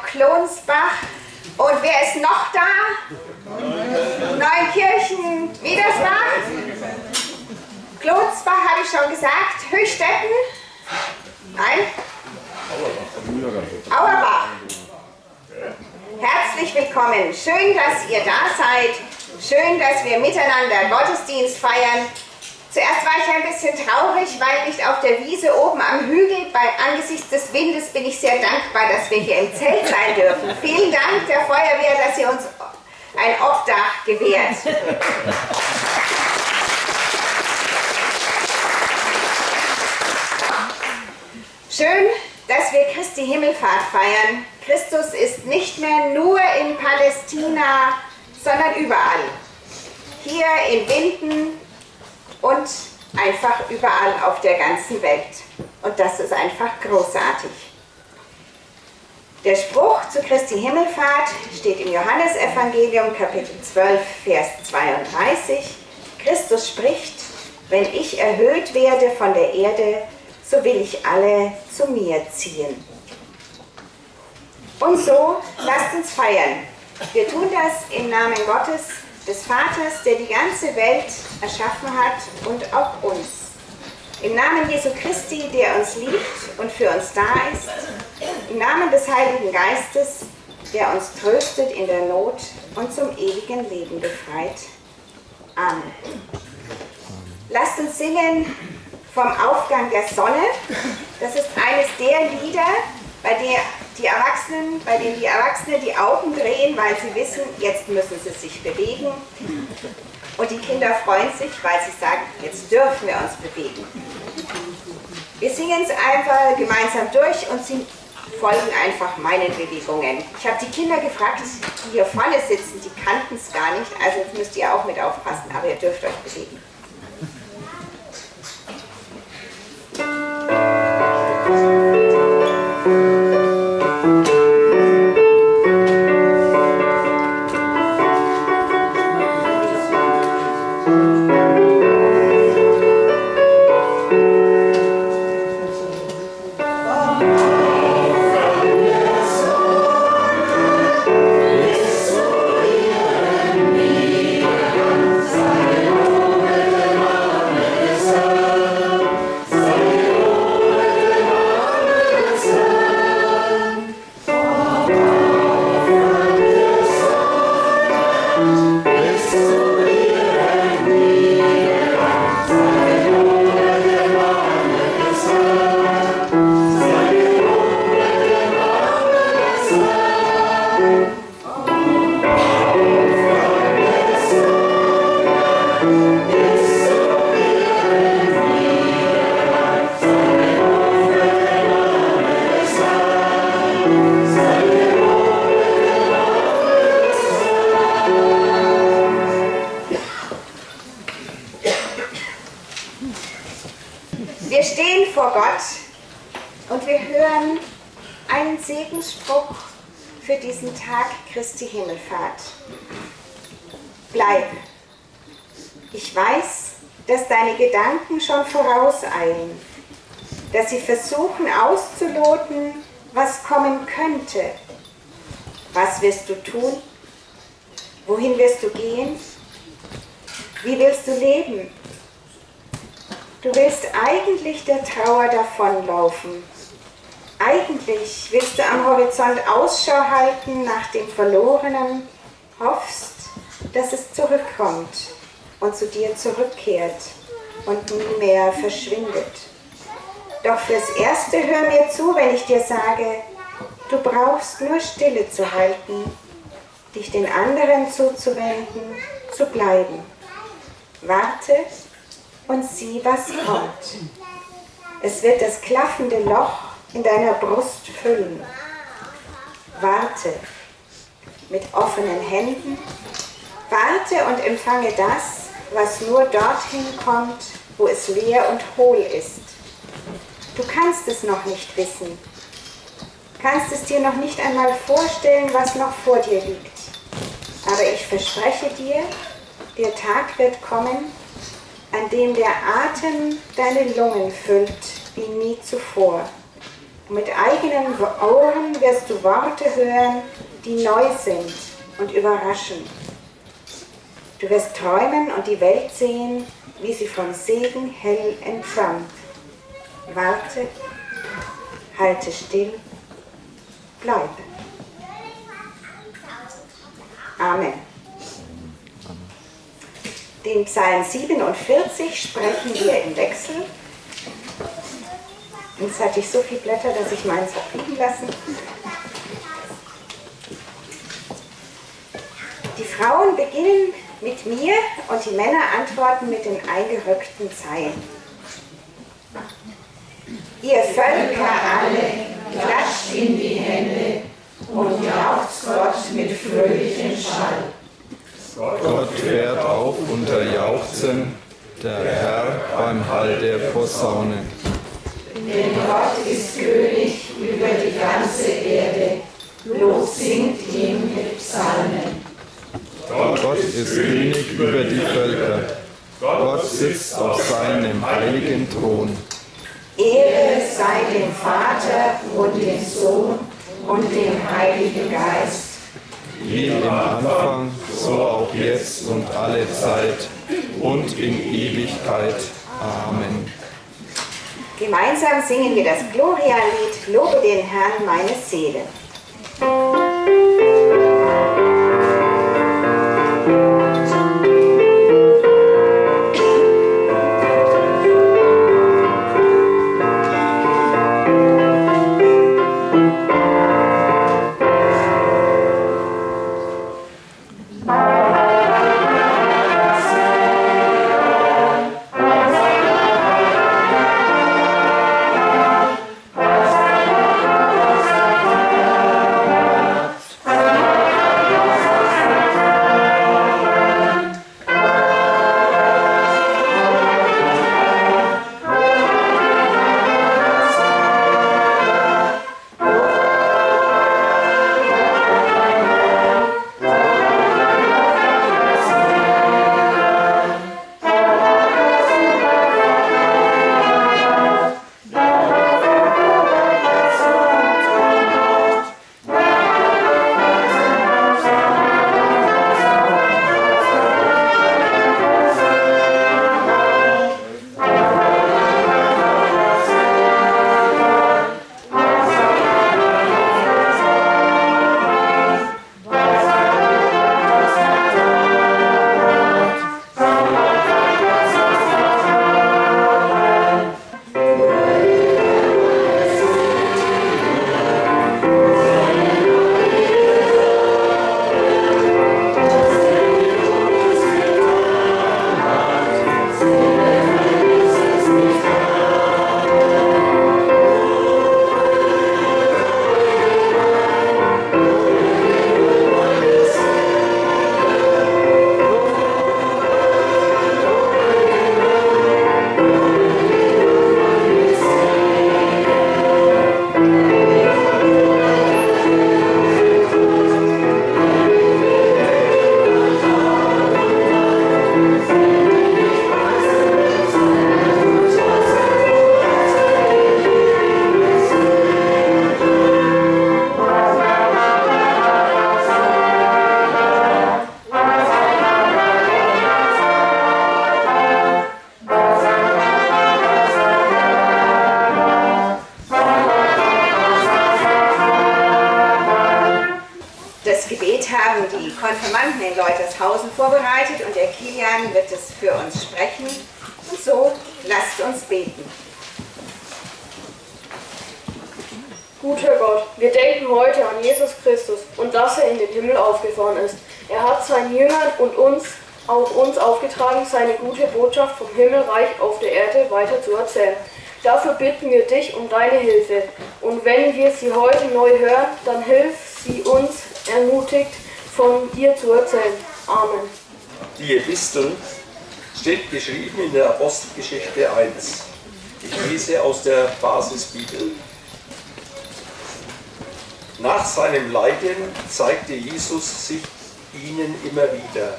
Klonsbach. Und wer ist noch da? Neunkirchen, Wiedersbach? Klonsbach habe ich schon gesagt. Höchstetten? Nein? Auerbach. Herzlich willkommen. Schön, dass ihr da seid. Schön, dass wir miteinander Gottesdienst feiern. Zuerst war ich ein bisschen traurig, weil nicht auf der Wiese oben am Hügel, bei, angesichts des Windes bin ich sehr dankbar, dass wir hier im Zelt sein dürfen. Vielen Dank der Feuerwehr, dass ihr uns ein Obdach gewährt. Schön, dass wir Christi Himmelfahrt feiern. Christus ist nicht mehr nur in Palästina, sondern überall. Hier in Winden, und einfach überall auf der ganzen Welt. Und das ist einfach großartig. Der Spruch zu Christi Himmelfahrt steht im Johannesevangelium Kapitel 12, Vers 32. Christus spricht, wenn ich erhöht werde von der Erde, so will ich alle zu mir ziehen. Und so lasst uns feiern. Wir tun das im Namen Gottes, des Vaters, der die ganze Welt erschaffen hat und auch uns. Im Namen Jesu Christi, der uns liebt und für uns da ist, im Namen des Heiligen Geistes, der uns tröstet in der Not und zum ewigen Leben befreit. Amen. Lasst uns singen vom Aufgang der Sonne. Das ist eines der Lieder, bei der die Erwachsenen, bei denen die Erwachsenen die Augen drehen, weil sie wissen, jetzt müssen sie sich bewegen. Und die Kinder freuen sich, weil sie sagen, jetzt dürfen wir uns bewegen. Wir singen es einfach gemeinsam durch und sie folgen einfach meinen Bewegungen. Ich habe die Kinder gefragt, die hier vorne sitzen, die kannten es gar nicht, also jetzt müsst ihr auch mit aufpassen, aber ihr dürft euch bewegen. Christi Gedanken schon vorauseilen, dass sie versuchen auszuloten, was kommen könnte. Was wirst du tun? Wohin wirst du gehen? Wie willst du leben? Du willst eigentlich der Trauer davonlaufen eigentlich willst du am Horizont Ausschau halten nach dem Verlorenen, hoffst, dass es zurückkommt und zu dir zurückkehrt und nie mehr verschwindet. Doch fürs Erste hör mir zu, wenn ich dir sage, du brauchst nur Stille zu halten, dich den anderen zuzuwenden, zu bleiben. Warte und sieh, was kommt. Es wird das klaffende Loch in deiner Brust füllen. Warte mit offenen Händen. Warte und empfange das, was nur dorthin kommt, wo es leer und hohl ist. Du kannst es noch nicht wissen. Kannst es dir noch nicht einmal vorstellen, was noch vor dir liegt. Aber ich verspreche dir, der Tag wird kommen, an dem der Atem deine Lungen füllt wie nie zuvor. Mit eigenen Ohren wirst du Worte hören, die neu sind und überraschen. Du wirst träumen und die Welt sehen, wie sie vom Segen hell entflammt. Warte, halte still, bleibe. Amen. Den Psalm 47 sprechen wir im Wechsel. Jetzt hatte ich so viele Blätter, dass ich meins habe liegen lassen. Die Frauen beginnen mit mir und die Männer antworten mit den eingerückten Zeilen. Ihr Völker alle, klatscht in die Hände und jauchzt Gott mit fröhlichem Schall. Gott fährt auf unter Jauchzen, der Herr beim Hall der Posaune. Denn Gott ist König über die ganze Erde. Lob singt ihm mit Psalmen. Gott ist König über die Völker. Gott sitzt auf seinem heiligen Thron. Ehre sei dem Vater und dem Sohn und dem Heiligen Geist. Wie im Anfang, so auch jetzt und alle Zeit und in Ewigkeit. Amen. Gemeinsam singen wir das Gloria-Lied Lobe den Herrn meine Seele. Deine Hilfe. Und wenn wir sie heute neu hören, dann hilf sie uns ermutigt von dir zu erzählen. Amen. Die Epistel steht geschrieben in der Apostelgeschichte 1. Ich lese aus der Basisbibel. Nach seinem Leiden zeigte Jesus sich ihnen immer wieder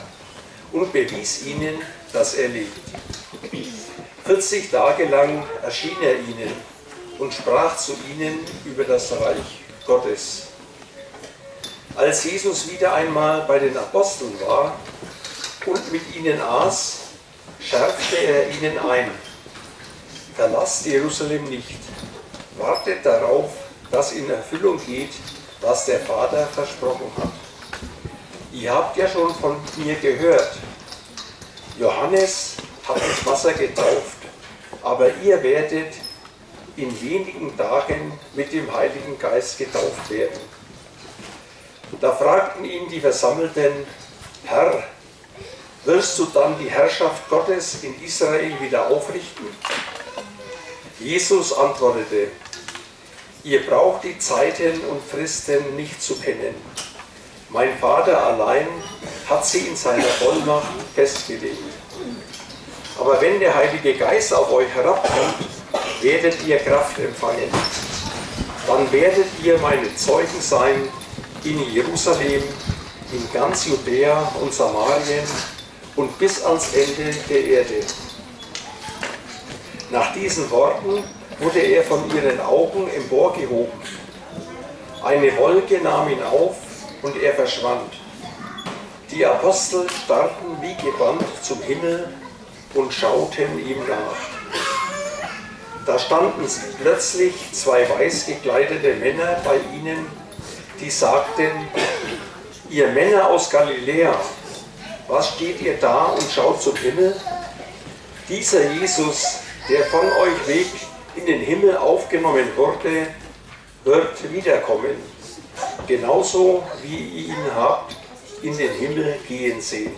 und bewies ihnen, dass er lebt. 40 Tage lang erschien er ihnen und sprach zu ihnen über das Reich Gottes. Als Jesus wieder einmal bei den Aposteln war und mit ihnen aß, schärfte er ihnen ein, verlasst Jerusalem nicht, wartet darauf, dass in Erfüllung geht, was der Vater versprochen hat. Ihr habt ja schon von mir gehört, Johannes hat mit Wasser getauft, aber ihr werdet in wenigen Tagen mit dem Heiligen Geist getauft werden. Da fragten ihn die Versammelten, Herr, wirst du dann die Herrschaft Gottes in Israel wieder aufrichten? Jesus antwortete, ihr braucht die Zeiten und Fristen nicht zu kennen. Mein Vater allein hat sie in seiner Vollmacht festgelegt. Aber wenn der Heilige Geist auf euch herabkommt, werdet ihr Kraft empfangen. Dann werdet ihr meine Zeugen sein in Jerusalem, in ganz Judäa und Samarien und bis ans Ende der Erde. Nach diesen Worten wurde er von ihren Augen emporgehoben. Eine Wolke nahm ihn auf und er verschwand. Die Apostel starrten wie gebannt zum Himmel und schauten ihm nach. Da standen plötzlich zwei weiß gekleidete Männer bei ihnen, die sagten, ihr Männer aus Galiläa, was steht ihr da und schaut zum Himmel? Dieser Jesus, der von euch weg in den Himmel aufgenommen wurde, wird wiederkommen, genauso wie ihr ihn habt in den Himmel gehen sehen.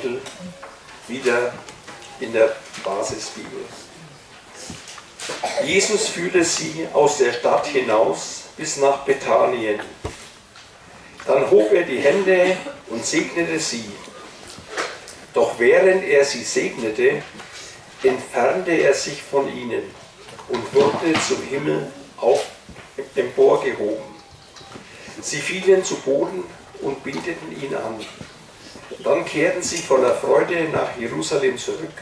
Kapitel, wieder in der Basisbibel. Jesus führte sie aus der Stadt hinaus bis nach Bethanien. Dann hob er die Hände und segnete sie. Doch während er sie segnete, entfernte er sich von ihnen und wurde zum Himmel auf, emporgehoben. Sie fielen zu Boden und beteten ihn an. Dann kehrten sie voller Freude nach Jerusalem zurück.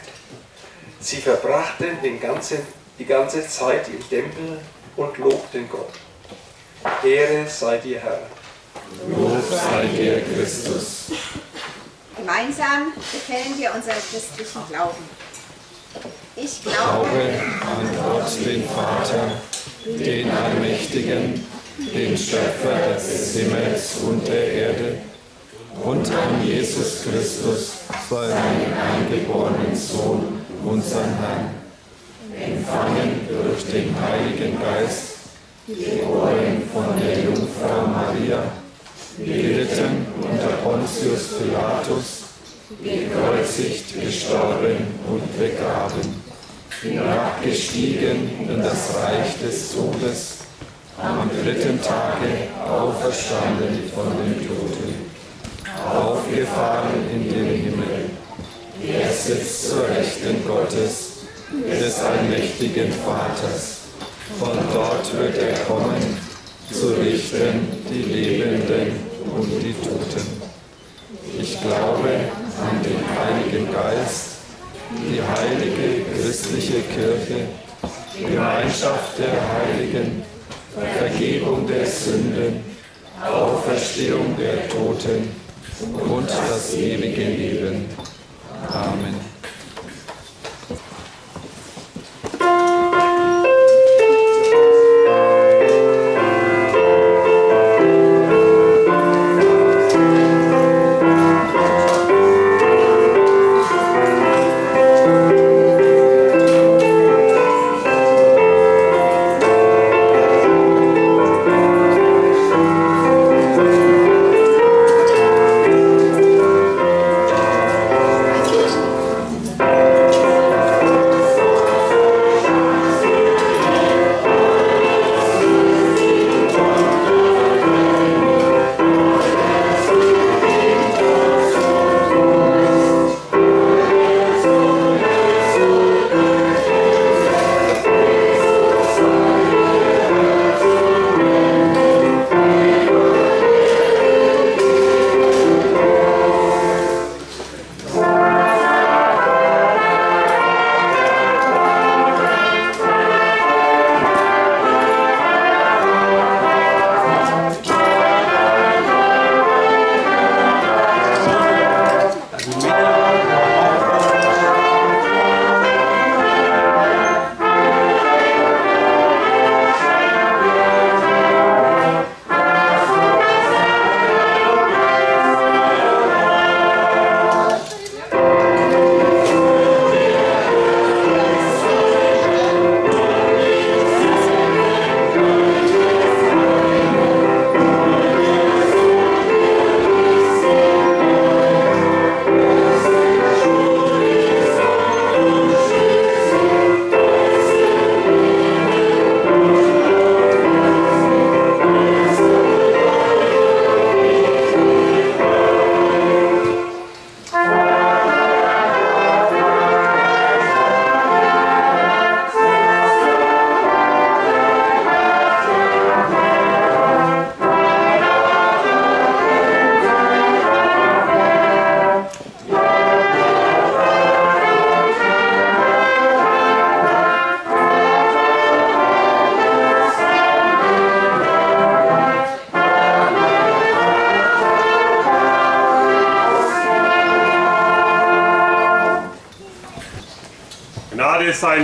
Sie verbrachten den ganzen, die ganze Zeit im Tempel und lobten Gott. Ehre sei dir, Herr. Lob sei dir, Christus. Gemeinsam bekennen wir unseren christlichen Glauben. Ich Glaube glaube an Gott, den Vater, den Allmächtigen, den Schöpfer des Himmels und der Erde und an Jesus Christus, seinen eingeborenen Sohn, unseren Herrn, empfangen durch den Heiligen Geist, geboren von der Jungfrau Maria, gelitten unter Pontius Pilatus, gekreuzigt, gestorben und begraben, hinabgestiegen in das Reich des Todes, am dritten Tage auferstanden von den Toten, aufgefahren in den Himmel. Er sitzt zur Rechten Gottes, des allmächtigen Vaters. Von dort wird er kommen, zu richten die Lebenden und die Toten. Ich glaube an den Heiligen Geist, die heilige christliche Kirche, Gemeinschaft der Heiligen, Vergebung der Sünden, Auferstehung der Toten und das ewige Leben. Amen.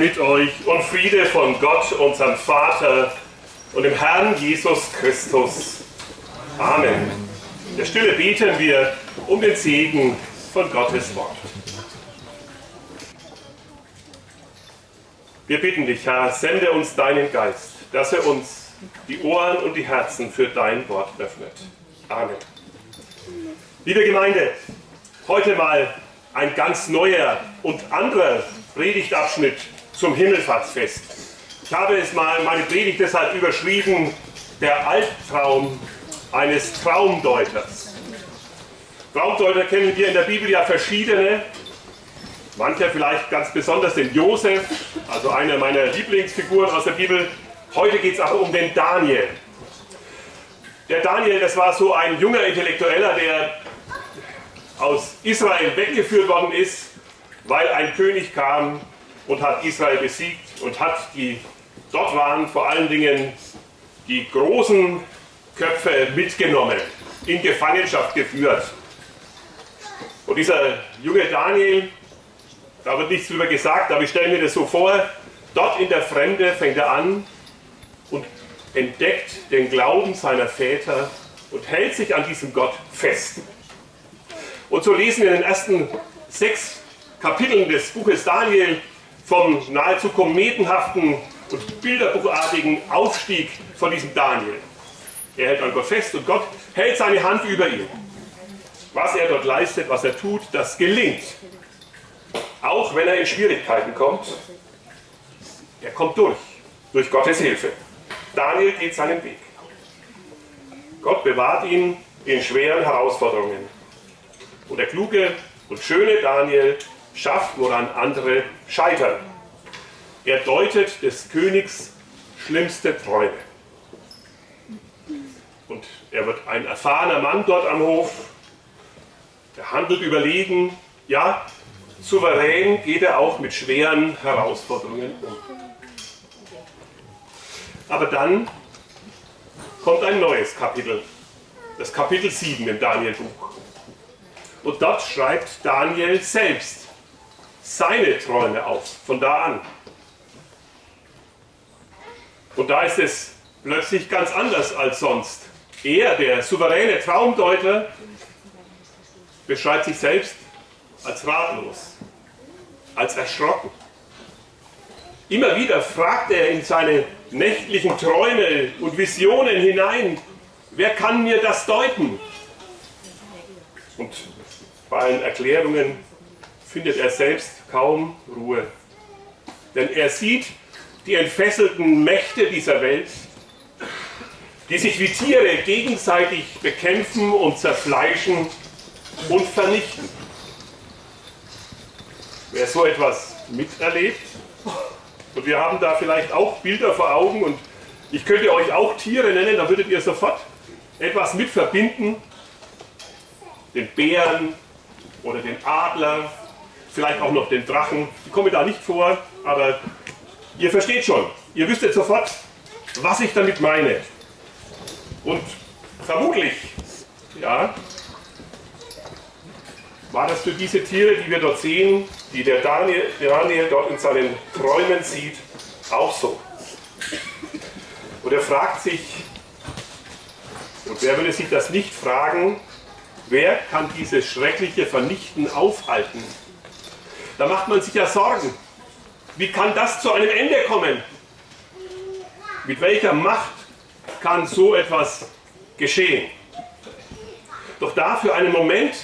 Mit euch und Friede von Gott, unserem Vater und dem Herrn Jesus Christus. Amen. In der Stille beten wir um den Segen von Gottes Wort. Wir bitten dich, Herr, sende uns deinen Geist, dass er uns die Ohren und die Herzen für dein Wort öffnet. Amen. Liebe Gemeinde, heute mal ein ganz neuer und anderer Predigtabschnitt zum Himmelfahrtsfest. Ich habe es mal meine Predigt deshalb überschrieben, der Albtraum eines Traumdeuters. Traumdeuter kennen wir in der Bibel ja verschiedene. Mancher vielleicht ganz besonders den Josef, also einer meiner Lieblingsfiguren aus der Bibel. Heute geht es aber um den Daniel. Der Daniel, das war so ein junger Intellektueller, der aus Israel weggeführt worden ist, weil ein König kam und hat Israel besiegt und hat die, dort waren vor allen Dingen die großen Köpfe mitgenommen, in Gefangenschaft geführt. Und dieser junge Daniel, da wird nichts drüber gesagt, aber ich stelle mir das so vor, dort in der Fremde fängt er an und entdeckt den Glauben seiner Väter und hält sich an diesem Gott fest. Und so lesen wir in den ersten sechs Kapiteln des Buches Daniel vom nahezu kometenhaften und bilderbuchartigen Aufstieg von diesem Daniel. Er hält an Gott fest und Gott hält seine Hand über ihn. Was er dort leistet, was er tut, das gelingt. Auch wenn er in Schwierigkeiten kommt, er kommt durch, durch Gottes Hilfe. Daniel geht seinen Weg. Gott bewahrt ihn in schweren Herausforderungen. Und der kluge und schöne Daniel schafft, woran andere scheitern. Er deutet des Königs schlimmste Träume. Und er wird ein erfahrener Mann dort am Hof. Er handelt überlegen. Ja, souverän geht er auch mit schweren Herausforderungen um. Aber dann kommt ein neues Kapitel, das Kapitel 7 im Daniel-Buch. Und dort schreibt Daniel selbst seine Träume auf, von da an. Und da ist es plötzlich ganz anders als sonst. Er, der souveräne Traumdeuter, beschreibt sich selbst als ratlos, als erschrocken. Immer wieder fragt er in seine nächtlichen Träume und Visionen hinein, wer kann mir das deuten? Und bei allen Erklärungen findet er selbst kaum Ruhe. Denn er sieht die entfesselten Mächte dieser Welt, die sich wie Tiere gegenseitig bekämpfen und zerfleischen und vernichten. Wer so etwas miterlebt, und wir haben da vielleicht auch Bilder vor Augen und ich könnte euch auch Tiere nennen, da würdet ihr sofort etwas mit verbinden. Den Bären oder den Adler, vielleicht auch noch den Drachen. Die kommen da nicht vor, aber ihr versteht schon. Ihr wüsstet sofort, was ich damit meine. Und vermutlich, ja, war das für diese Tiere, die wir dort sehen, die der Daniel, Daniel dort in seinen Träumen sieht, auch so. Und er fragt sich, und wer würde sich das nicht fragen, wer kann dieses schreckliche Vernichten aufhalten? Da macht man sich ja Sorgen. Wie kann das zu einem Ende kommen? Mit welcher Macht kann so etwas geschehen? Doch da für einen Moment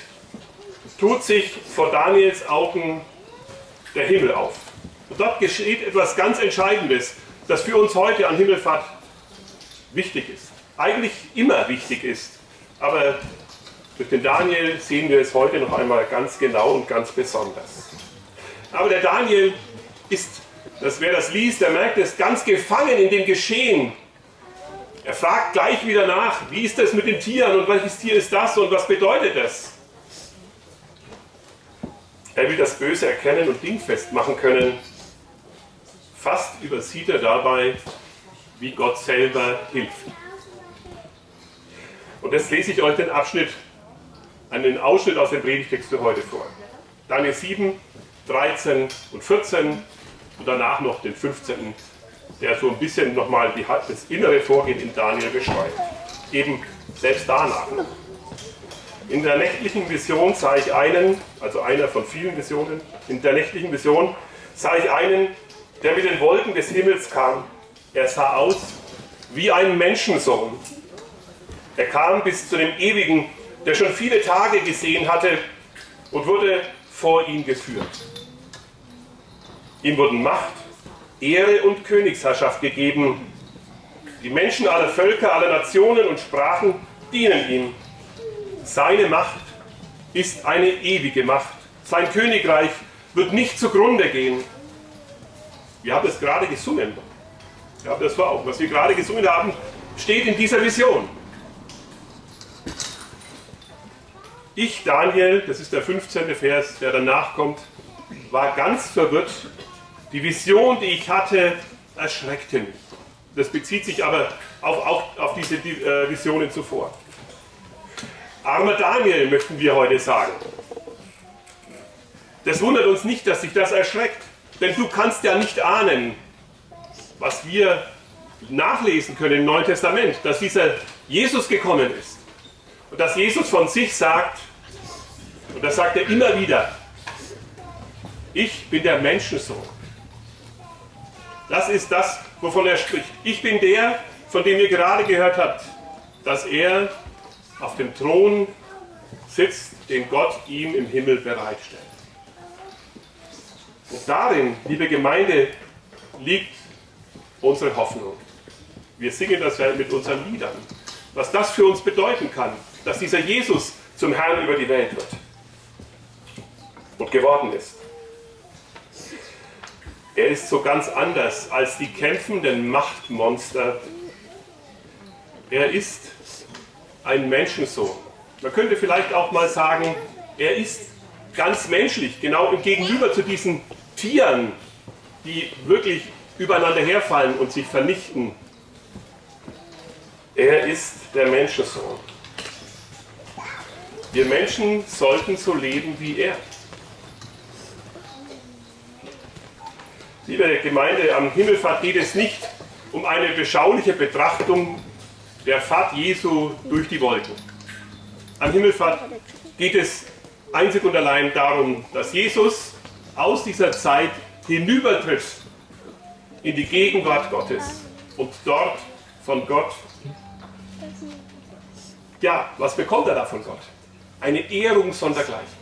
tut sich vor Daniels Augen der Himmel auf. Und dort geschieht etwas ganz Entscheidendes, das für uns heute an Himmelfahrt wichtig ist. Eigentlich immer wichtig ist. Aber durch den Daniel sehen wir es heute noch einmal ganz genau und ganz besonders. Aber der Daniel ist, dass wer das liest, der merkt es, ganz gefangen in dem Geschehen. Er fragt gleich wieder nach, wie ist das mit den Tieren und welches Tier ist das und was bedeutet das? Er will das Böse erkennen und dingfest machen können. Fast übersieht er dabei, wie Gott selber hilft. Und jetzt lese ich euch den Abschnitt, einen Ausschnitt aus dem Predigtext für heute vor. Daniel 7, 13 und 14 und danach noch den 15., der so ein bisschen nochmal das innere Vorgehen in Daniel beschreibt. Eben selbst danach. In der nächtlichen Vision sah ich einen, also einer von vielen Visionen, in der nächtlichen Vision sah ich einen, der mit den Wolken des Himmels kam. Er sah aus wie ein Menschensohn. Er kam bis zu dem Ewigen, der schon viele Tage gesehen hatte und wurde vor ihn geführt. Ihm wurden Macht, Ehre und Königsherrschaft gegeben. Die Menschen aller Völker, aller Nationen und Sprachen dienen ihm. Seine Macht ist eine ewige Macht. Sein Königreich wird nicht zugrunde gehen. Wir haben es gerade gesungen. Haben das vor Augen. Was wir gerade gesungen haben, steht in dieser Vision. Ich, Daniel, das ist der 15. Vers, der danach kommt, war ganz verwirrt. Die Vision, die ich hatte, erschreckte mich. Das bezieht sich aber auf, auf, auf diese äh, Visionen zuvor. Armer Daniel, möchten wir heute sagen. Das wundert uns nicht, dass sich das erschreckt, denn du kannst ja nicht ahnen, was wir nachlesen können im Neuen Testament, dass dieser Jesus gekommen ist. Und dass Jesus von sich sagt, und das sagt er immer wieder, ich bin der Menschensohn. Das ist das, wovon er spricht. Ich bin der, von dem ihr gerade gehört habt, dass er auf dem Thron sitzt, den Gott ihm im Himmel bereitstellt. Und darin, liebe Gemeinde, liegt unsere Hoffnung. Wir singen das mit unseren Liedern. Was das für uns bedeuten kann, dass dieser Jesus zum Herrn über die Welt wird und geworden ist. Er ist so ganz anders als die kämpfenden Machtmonster. Er ist ein Menschensohn. Man könnte vielleicht auch mal sagen, er ist ganz menschlich, genau im Gegenüber zu diesen Tieren, die wirklich übereinander herfallen und sich vernichten. Er ist der Menschensohn. Wir Menschen sollten so leben wie er. Liebe Gemeinde, am Himmelfahrt geht es nicht um eine beschauliche Betrachtung der Fahrt Jesu durch die Wolken. Am Himmelfahrt geht es einzig und allein darum, dass Jesus aus dieser Zeit hinübertritt in die Gegenwart Gottes und dort von Gott, ja, was bekommt er da von Gott? Eine Ehrung sondergleichen.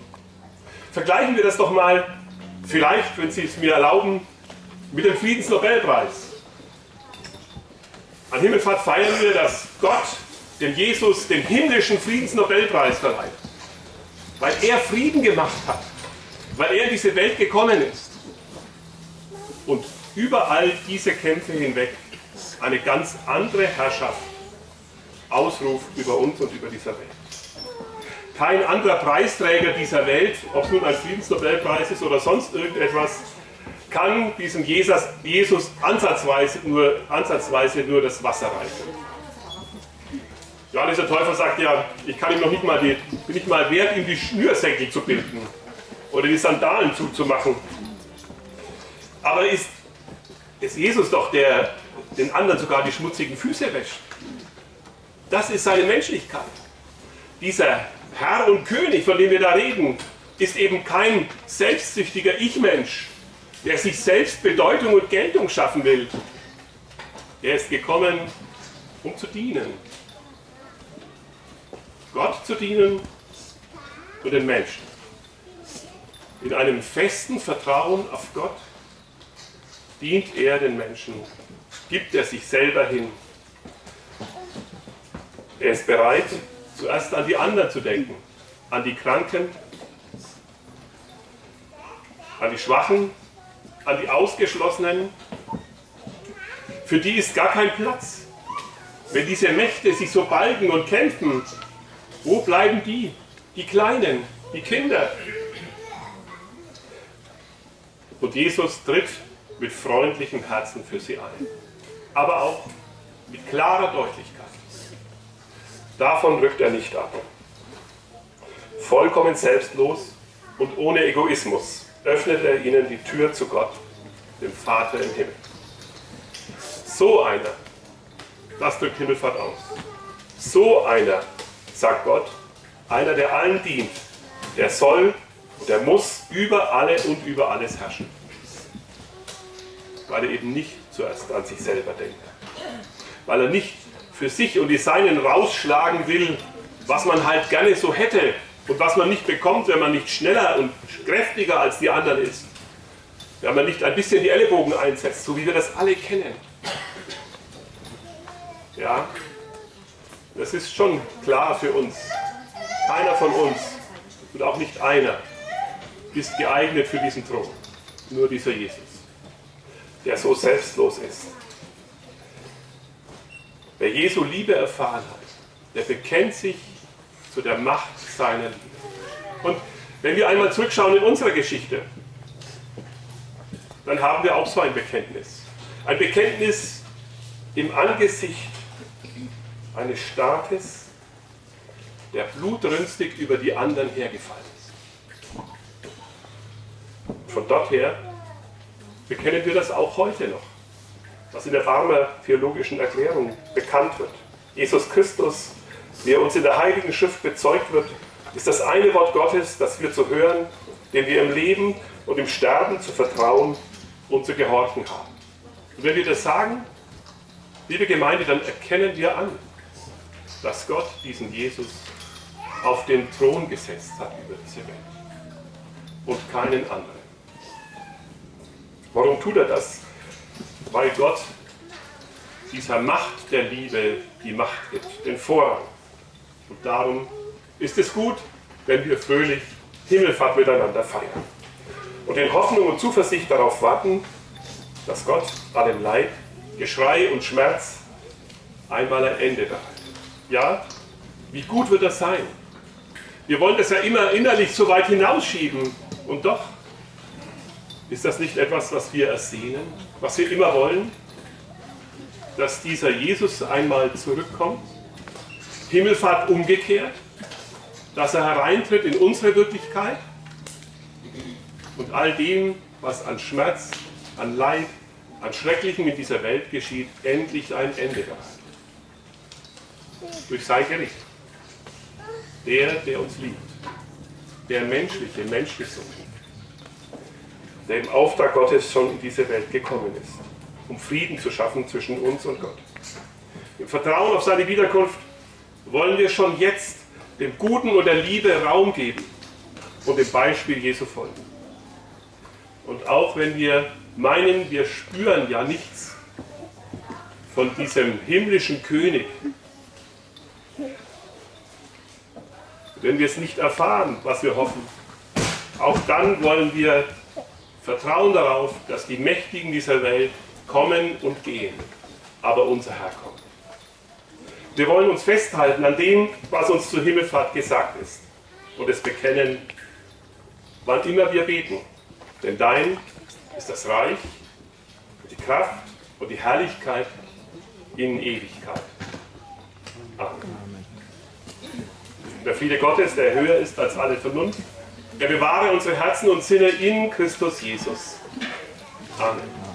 Vergleichen wir das doch mal, vielleicht, wenn Sie es mir erlauben, mit dem Friedensnobelpreis. An Himmelfahrt feiern wir, dass Gott dem Jesus den himmlischen Friedensnobelpreis verleiht. Weil er Frieden gemacht hat. Weil er in diese Welt gekommen ist. Und überall diese Kämpfe hinweg eine ganz andere Herrschaft ausruft über uns und über dieser Welt. Kein anderer Preisträger dieser Welt, ob es nun ein Friedensnobelpreis ist oder sonst irgendetwas, kann diesem Jesus, Jesus ansatzweise, nur, ansatzweise nur das Wasser reichen. Johannes der Täufer sagt ja, ich kann ihm noch nicht mal, die, bin nicht mal wert, ihm die Schnürsenkel zu binden oder die Sandalen zuzumachen. Aber ist, ist Jesus doch der, den anderen sogar die schmutzigen Füße wäscht. Das ist seine Menschlichkeit. Dieser Herr und König, von dem wir da reden, ist eben kein selbstsüchtiger Ich-Mensch, der sich selbst Bedeutung und Geltung schaffen will. Er ist gekommen, um zu dienen. Gott zu dienen und den Menschen. In einem festen Vertrauen auf Gott dient er den Menschen, gibt er sich selber hin. Er ist bereit, zuerst an die anderen zu denken, an die Kranken, an die Schwachen, an die Ausgeschlossenen. Für die ist gar kein Platz. Wenn diese Mächte sich so balgen und kämpfen, wo bleiben die? Die Kleinen, die Kinder. Und Jesus tritt mit freundlichem Herzen für sie ein. Aber auch mit klarer Deutlichkeit. Davon rückt er nicht ab. Vollkommen selbstlos und ohne Egoismus öffnet er ihnen die Tür zu Gott, dem Vater im Himmel. So einer, das drückt Himmelfahrt aus, so einer, sagt Gott, einer, der allen dient, der soll und der muss über alle und über alles herrschen. Weil er eben nicht zuerst an sich selber denkt. weil er nicht für sich und die Seinen rausschlagen will, was man halt gerne so hätte und was man nicht bekommt, wenn man nicht schneller und kräftiger als die anderen ist. Wenn man nicht ein bisschen die Ellenbogen einsetzt, so wie wir das alle kennen. Ja, das ist schon klar für uns. Keiner von uns und auch nicht einer ist geeignet für diesen Thron. Nur dieser Jesus, der so selbstlos ist. Wer Jesu Liebe erfahren hat, der bekennt sich zu der Macht seiner Liebe. Und wenn wir einmal zurückschauen in unsere Geschichte, dann haben wir auch so ein Bekenntnis. Ein Bekenntnis im Angesicht eines Staates, der blutrünstig über die anderen hergefallen ist. Von dort her bekennen wir das auch heute noch, was in der Barmer theologischen Erklärung bekannt wird. Jesus Christus, wie er uns in der Heiligen Schrift bezeugt wird, ist das eine Wort Gottes, das wir zu hören, dem wir im Leben und im Sterben zu vertrauen und zu gehorchen haben. Und wenn wir das sagen, liebe Gemeinde, dann erkennen wir an, dass Gott diesen Jesus auf den Thron gesetzt hat über diese Welt und keinen anderen. Warum tut er das? Weil Gott dieser Macht der Liebe die Macht gibt, den Vorrang. Und darum ist es gut, wenn wir fröhlich Himmelfahrt miteinander feiern und in Hoffnung und Zuversicht darauf warten, dass Gott allem Leid, Geschrei und Schmerz einmal ein Ende bereitet. Ja, wie gut wird das sein? Wir wollen das ja immer innerlich so weit hinausschieben und doch ist das nicht etwas, was wir ersehnen, was wir immer wollen? Dass dieser Jesus einmal zurückkommt, Himmelfahrt umgekehrt, dass er hereintritt in unsere Wirklichkeit und all dem, was an Schmerz, an Leid, an Schrecklichem in dieser Welt geschieht, endlich ein Ende bereitet. Durch sein Gericht. Der, der uns liebt. Der menschliche, menschgesunde. Der im Auftrag Gottes schon in diese Welt gekommen ist, um Frieden zu schaffen zwischen uns und Gott. Im Vertrauen auf seine Wiederkunft wollen wir schon jetzt dem Guten und der Liebe Raum geben und dem Beispiel Jesu folgen. Und auch wenn wir meinen, wir spüren ja nichts von diesem himmlischen König, wenn wir es nicht erfahren, was wir hoffen, auch dann wollen wir vertrauen darauf, dass die Mächtigen dieser Welt kommen und gehen, aber unser Herr kommt. Wir wollen uns festhalten an dem, was uns zur Himmelfahrt gesagt ist und es bekennen, wann immer wir beten. Denn dein ist das Reich, die Kraft und die Herrlichkeit in Ewigkeit. Amen. Der Friede Gottes, der höher ist als alle Vernunft, der bewahre unsere Herzen und Sinne in Christus Jesus. Amen.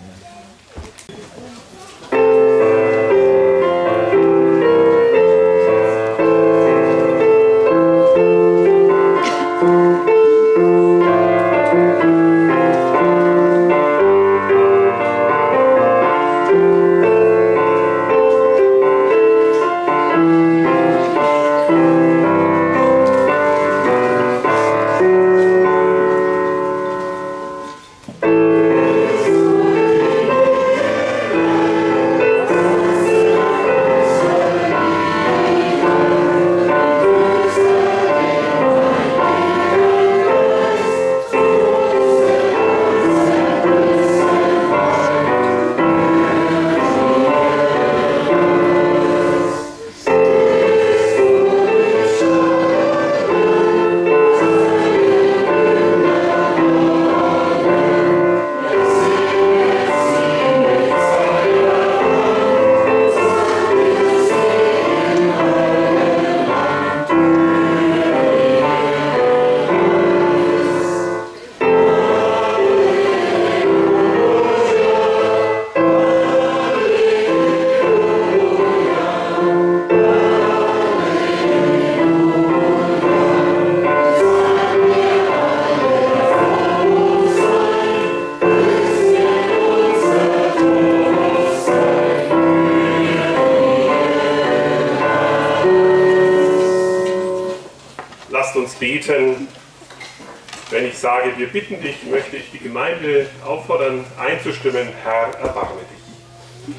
Bitten dich, möchte ich die Gemeinde auffordern, einzustimmen, Herr, erbarme dich.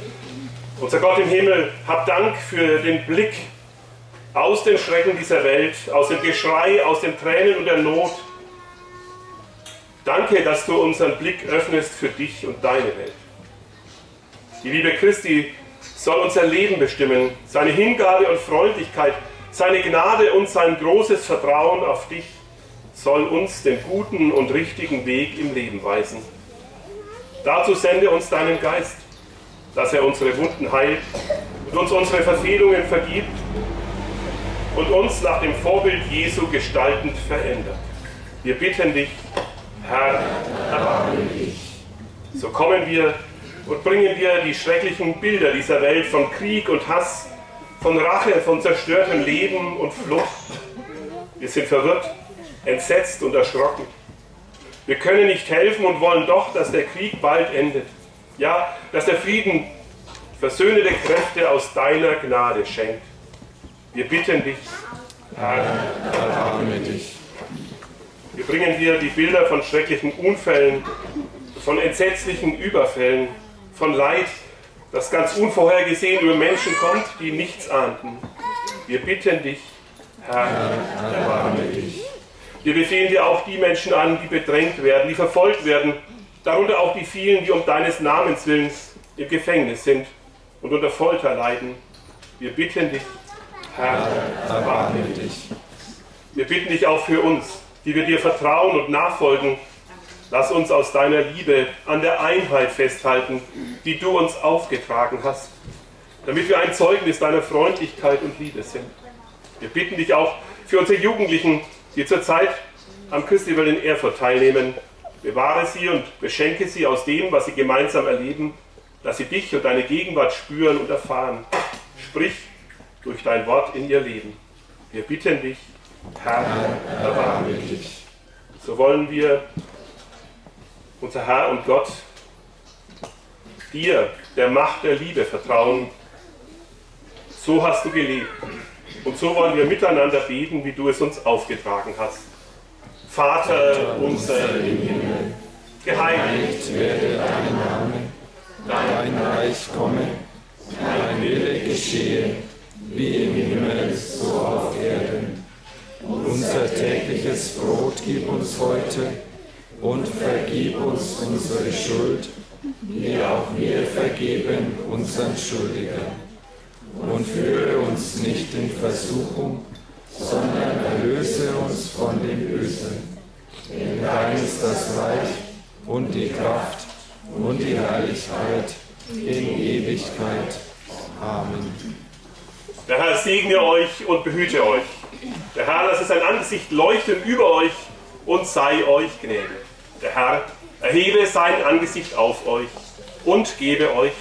Unser Gott im Himmel, hab Dank für den Blick aus den Schrecken dieser Welt, aus dem Geschrei, aus den Tränen und der Not. Danke, dass du unseren Blick öffnest für dich und deine Welt. Die Liebe Christi soll unser Leben bestimmen, seine Hingabe und Freundlichkeit, seine Gnade und sein großes Vertrauen auf dich soll uns den guten und richtigen Weg im Leben weisen. Dazu sende uns deinen Geist, dass er unsere Wunden heilt und uns unsere Verfehlungen vergibt und uns nach dem Vorbild Jesu gestaltend verändert. Wir bitten dich, Herr, erbarme dich. So kommen wir und bringen dir die schrecklichen Bilder dieser Welt von Krieg und Hass, von Rache, von zerstörtem Leben und Flucht. Wir sind verwirrt, entsetzt und erschrocken. Wir können nicht helfen und wollen doch, dass der Krieg bald endet. Ja, dass der Frieden versöhnende Kräfte aus deiner Gnade schenkt. Wir bitten dich, Herr, erbarme dich. Wir bringen dir die Bilder von schrecklichen Unfällen, von entsetzlichen Überfällen, von Leid, das ganz unvorhergesehen über Menschen kommt, die nichts ahnten. Wir bitten dich, Herr, erbarme dich. Wir befehlen dir auch die Menschen an, die bedrängt werden, die verfolgt werden, darunter auch die vielen, die um deines Namens willen im Gefängnis sind und unter Folter leiden. Wir bitten dich, Herr, erbarme dich. Wir bitten dich auch für uns, die wir dir vertrauen und nachfolgen. Lass uns aus deiner Liebe an der Einheit festhalten, die du uns aufgetragen hast, damit wir ein Zeugnis deiner Freundlichkeit und Liebe sind. Wir bitten dich auch für unsere Jugendlichen, die zurzeit am Festival in Erfurt teilnehmen. Bewahre sie und beschenke sie aus dem, was sie gemeinsam erleben, dass sie dich und deine Gegenwart spüren und erfahren. Sprich durch dein Wort in ihr Leben. Wir bitten dich, Herr, erbarme dich. So wollen wir, unser Herr und Gott, dir, der Macht der Liebe, vertrauen. So hast du gelebt. Und so wollen wir miteinander beten, wie du es uns aufgetragen hast. Vater unser im Himmel, geheiligt werde dein Name, dein Reich komme, dein Wille geschehe, wie im Himmel, so auf Erden. Unser tägliches Brot gib uns heute und vergib uns unsere Schuld, wie auch wir vergeben unseren Schuldigern. Und führe uns nicht in Versuchung, sondern erlöse uns von dem Bösen. Denn dein ist das Reich und die Kraft und die Herrlichkeit in Ewigkeit. Amen. Der Herr segne euch und behüte euch. Der Herr lasse sein Angesicht leuchten über euch und sei euch gnädig. Der Herr erhebe sein Angesicht auf euch und gebe euch